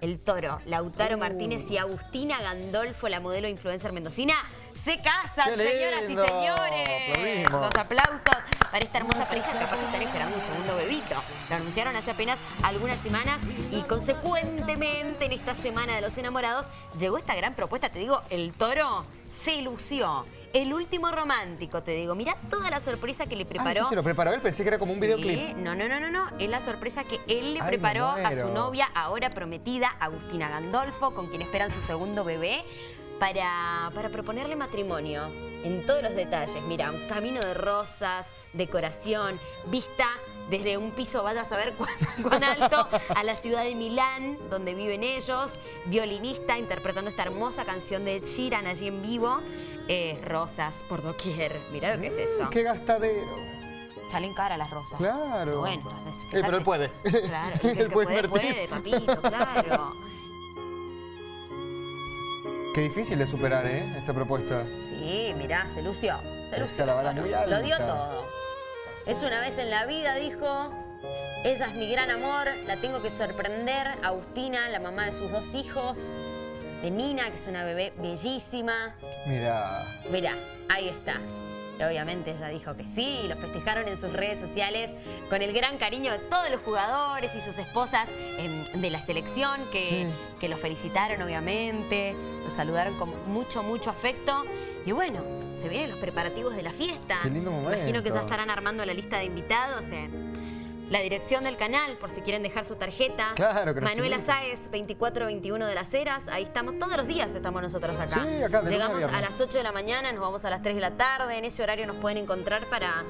El toro, Lautaro Martínez y Agustina Gandolfo, la modelo influencer mendocina, se casan, señoras y señores. Aplaudimos. Los aplausos para esta hermosa pareja que aparte están esperando un segundo bebito. Lo anunciaron hace apenas algunas semanas y consecuentemente en esta semana de los enamorados llegó esta gran propuesta. Te digo, el toro se lució. El último romántico, te digo. Mirá toda la sorpresa que le Ah, preparó. ¿eso se lo preparó él? Pensé que era como un Sí, videoclip. No, no, no, no, no. Es la sorpresa que él le Ay, preparó a su novia, ahora prometida, Agustina Gandolfo, con quien esperan su segundo bebé, para, para proponerle matrimonio en todos los detalles. Mira, un camino de rosas, decoración, vista desde un piso, vaya a saber cuán, cuán alto, a la ciudad de Milán, donde viven ellos, violinista interpretando esta hermosa canción de Sheeran allí en vivo. Eh, rosas por doquier. Mirá lo que es eso. Mm, ¡Qué gastadero! Salen cara las rosas. Claro. Bueno, veces, Eh, pero él puede. Claro, el que Él puede puede, papito, claro. Qué difícil de superar, ¿eh? Esta propuesta. Sí, mirá, se lució. Se lució. se la Lo dio todo. Es una vez en la vida, dijo. Ella es mi gran amor, la tengo que sorprender. Agustina, la mamá de sus dos hijos. De Nina, que es una bebé bellísima. Mira. Mirá, ahí está. Obviamente ella dijo que sí, y lo festejaron en sus redes sociales con el gran cariño de todos los jugadores y sus esposas em, de la selección que, Sí. que lo felicitaron obviamente, lo saludaron con mucho, mucho afecto. Y bueno, se vienen los preparativos de la fiesta. Qué lindo Imagino que ya momento. estarán armando la lista de invitados. en la dirección del canal, por si quieren dejar su tarjeta. Claro, que Manuela. Sáez, 2421 de las Heras. Ahí estamos, todos los días estamos nosotros acá. Sí, acá, de Llegamos a las 8 de la mañana, nos vamos a las 3 de la tarde. En ese horario nos pueden encontrar para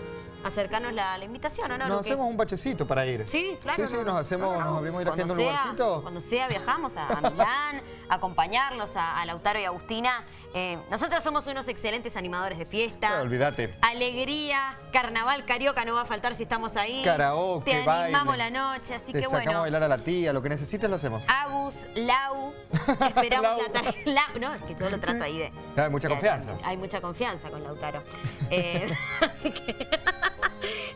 acercarnos la, la invitación, ¿o no? Nos hacemos un bachecito para ir. Sí, claro. Sí, sí, no, nos no. hacemos, No, no, nos abrimos agenda en un lugarcito. Cuando sea, viajamos a, a Milán, a acompañarlos a, a Lautaro y Agustina. Eh, nosotros somos unos excelentes animadores de fiesta. Olvídate. Alegría, carnaval carioca no va a faltar si estamos ahí. Karaoke, Te animamos baile. la noche, así Te que sacamos bueno. a bailar a la tía, lo que necesites lo hacemos. Agus, Lau, esperamos Lau. la tarjeta. Lau, no, es que yo lo trato ahí de... Hay mucha confianza. Hay mucha confianza con Lautaro. Eh, así que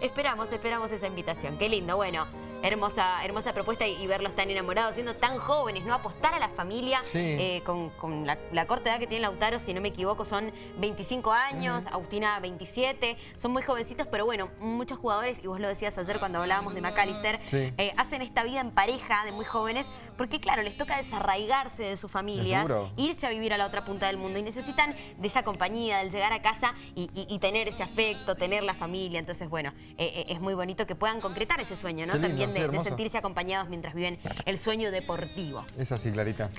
esperamos, esperamos esa invitación. Qué lindo, bueno, hermosa, hermosa propuesta y, y verlos tan enamorados, siendo tan jóvenes, ¿no? Apostar a la familia Sí. eh, con, con la, la corta edad que tiene Lautaro, si no me equivoco, son 25 años, Agustina 27, son muy jovencitos, pero bueno, muchos jugadores, y vos lo decías ayer cuando hablábamos de McAllister, Sí. eh, hacen esta vida en pareja de muy jóvenes, porque claro, les toca desarraigarse de sus familias, irse a vivir a la otra punta del mundo y necesitan de esa compañía, del llegar a casa y, y- y tener ese afecto, tener la familia. Entonces, bueno, eh, es muy bonito que puedan concretar ese sueño, ¿no? También de- sentirse acompañados mientras viven el sueño deportivo. Es así, Clarita.